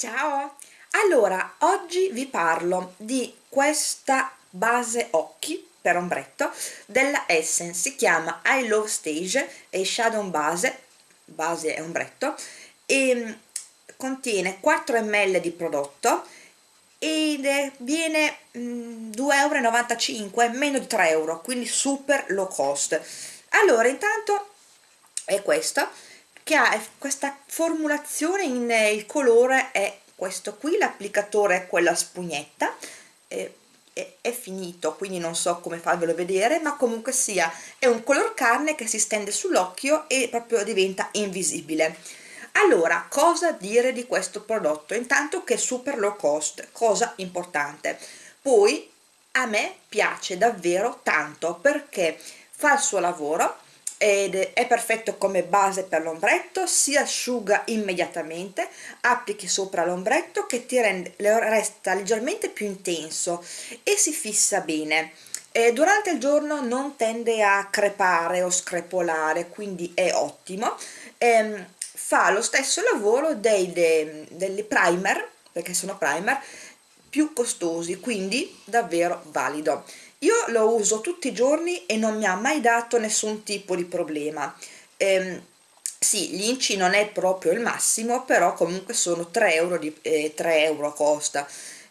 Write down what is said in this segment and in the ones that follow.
Ciao! Allora, oggi vi parlo di questa base occhi per ombretto della Essence, si chiama I Love Stage, è Shadow Base, base e ombretto, e mm, contiene 4 ml di prodotto ed viene mm, 2,95 euro, meno di 3 euro, quindi super low cost. Allora, intanto è questo, che ha questa formulazione in eh, il colore è questo qui l'applicatore è quella spugnetta eh, è, è, finito quindi non so come farvelo vedere ma comunque sia è un color carne che si stende sull'occhio e proprio diventa invisibile. Allora cosa dire di questo prodotto? Intanto che è super low cost cosa importante. Poi a me piace davvero tanto perché fa il suo lavoro ed è perfetto come base per l'ombretto si asciuga immediatamente applichi sopra l'ombretto che ti rende, resta leggermente più intenso e si fissa bene. E durante il giorno non tende a crepare o screpolare quindi è ottimo. Ehm, fa lo stesso lavoro dei, dei, dei primer perché sono primer più costosi quindi davvero valido. Io lo uso tutti i giorni e non mi ha mai dato nessun tipo di problema. Ehm, sì, l'inci non è proprio il massimo però comunque sono 3 euro, di, eh, 3 euro costa.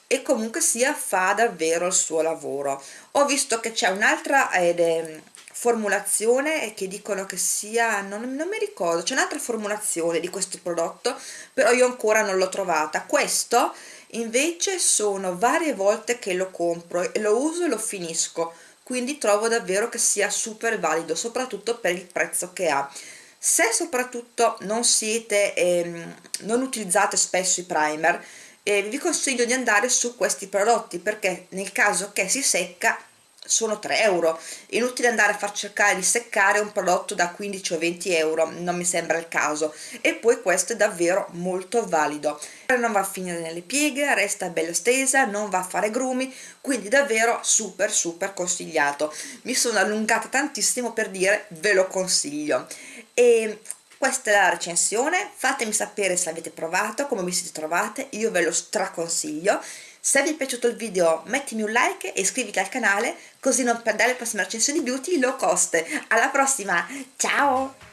E comunque sia fa davvero il suo lavoro. Ho visto che c'è un'altra eh, formulazione che dicono che sia non, non mi ricordo c'è un'altra formulazione di questo prodotto però io ancora non l'ho trovata. Questo invece sono varie volte che lo compro e lo uso e lo finisco quindi trovo davvero che sia super valido soprattutto per il prezzo che ha. Se soprattutto non siete ehm, non utilizzate spesso i primer eh, vi consiglio di andare su questi prodotti perché nel caso che si secca sono 3 euro. Inutile andare a far cercare di seccare un prodotto da 15 o 20 euro non mi sembra il caso. E poi questo è davvero molto valido. Non va a finire nelle pieghe resta bella stesa non va a fare grumi quindi davvero super super consigliato. Mi sono allungata tantissimo per dire ve lo consiglio. E questa è la recensione fatemi sapere se avete provato come vi siete trovate io ve lo straconsiglio. Se vi è piaciuto il video mettimi un like e iscriviti al canale così non perdere le prossime recensioni beauty low cost. Alla prossima ciao